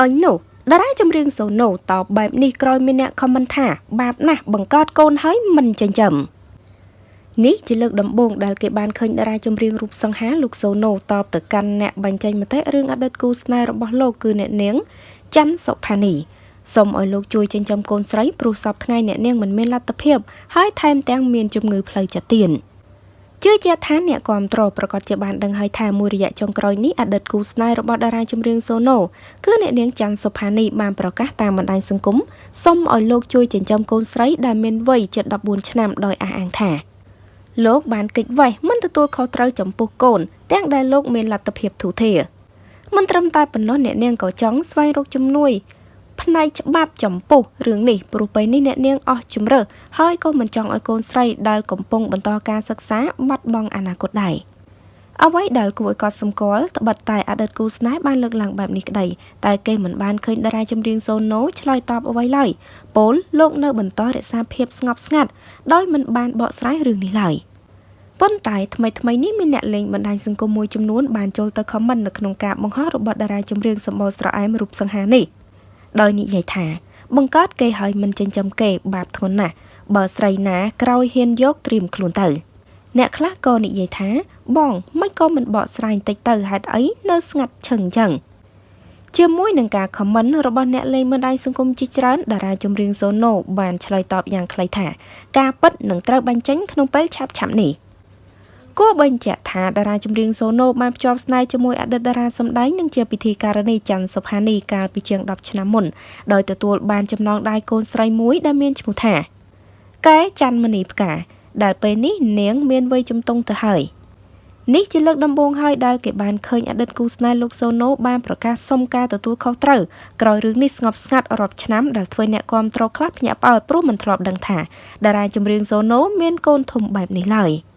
អញនោះតារាចម្រៀងសូណូតបបែបនេះក្រោយមានអ្នកខមមិនថាបាបណាស់បង្កើតកូនហើយមិនចិញ្ចឹមនេះជាលើកដំបូងដែលគេបានឃើញតារាចម្រៀងរូបសង្ហាលោកសូណូតបទៅកាន់អ្នកបញ្ចេញមតិរឿងអតីតគូស្នេហ៍របស់លោកគឺអ្នកនាងច័ន្ទសុផានីសូមឲ្យលោកជួយចិញ្ចឹមកូនស្រីព្រោះសពថ្ងៃអ្នកនាងមិនមានលទ្ធភាពហើយថែមទាំងមានជំងឺផ្លូវចិត្តទៀត ជឿជាក់ថាអ្នកគ្រប់គ្រងប្រកាសជាបានដឹងហើយថាមួយរយៈចុងក្រោយនេះអតីតគូស្នេហ៍របស់តារាចម្រៀងសូណូគឺអ្នកនាងច័ន្ទសុផានីបានប្រកាសតាមបណ្ដាញសង្គមសុំឲ្យលោកជួយចិញ្ចឹមកូនស្រីដែលមានវ័យជិត14ឆ្នាំដោយអះអាងថាលោកបានកិច្ចវេះមិនទទួលខុសត្រូវចំពោះកូន ទាំងដែលលោកមានលទ្ធភាពធូរធារមិនត្រឹមតែប៉ុណ្ណោះអ្នកនាងក៏ចង់ស្វែងរកជំនួយ ផ្នែកច្បាប់ចំពោះរឿងនេះព្រោះពេលនេះអ្នកនាងអស់ជំរើសហើយក៏មិនចង់ឲ្យកូនស្រីដែលកំពុងបន្តការសិក្សាបាត់បង់អនាគតដែរអ្វីដែលគួរឲ្យកត់សម្គាល់ត្បិតតែអតីតគូស្នេហ៍បានលើកឡើងបែបនេះក្តីតែគេមិនបានឃើញតារាចម្រៀងសូណូឆ្លើយតបអ្វីឡើយពលលោកនៅបន្តរក្សាភាពស្ងប់ស្ងាត់ដោយមិនបានបកស្រាយរឿងនេះឡើយប៉ុន្តែថ្មីថ្មីនេះមានអ្នកលេងបណ្ដាញសង្គមមួយចំនួនបានចូលទៅខមមិននៅក្នុងការបង្ហោះរបស់តារាចម្រៀងសម្បូរស្រអែមរូបសង្ហានេះ ដោយនិយាយថា បង្កើតគេឲ្យមិនចិញ្ចឹមគេបាបធ្ងន់ណាស់បើស្រីណាក្រោយហ៊ានយកត្រៀមខ្លួនទៅ អ្នកខ្លះក៏និយាយថា បងមិនក៏មិនបកស្រាយតិចទៅហេតុអីនៅស្ងាត់ឈឹងចឹងជាមួយនឹងការខមមិនរបស់អ្នកលេងបណ្ដាញសង្គមជាច្រើនតារាចម្រៀងសូណូបានឆ្លើយតបយ៉ាងខ្លីថា ការពិតនឹងត្រូវបញ្ចេញក្នុងពេលឆាប់ៗនេះ។ គួរបញ្ជាក់ថាតារាចម្រៀងសូណូបានភ្ជាប់ស្នេហ៍ជាមួយអតីតតារាសម្ដែងនិងជាពិធីការនីច័ន្ទសុផានីកាលពីជាង10ឆ្នាំមុនដោយទទួលបានចំណងដៃកូនស្រីមួយដែលមានឈ្មោះថាកែច័ន្ទមณีផ្កាដែលពេលនេះនាងមានវ័យជំទង់ទៅហើយនេះជាលើកដំបូងហើយដែលគេបានឃើញអតីតគូស្នេហ៍លោកសូណូបានប្រកាសសុំការទទួលខុសត្រូវក្រោយរឿងនេះស្ងប់ស្ងាត់រាប់ឆ្នាំដែលធ្វើអ្នកគាំទ្រខ្លះភ្ញាក់ផ្អើលព្រោះមិនធ្លាប់ដឹងថាតារាចម្រៀងសូណូមានកូនធំបែបនេះឡើយ។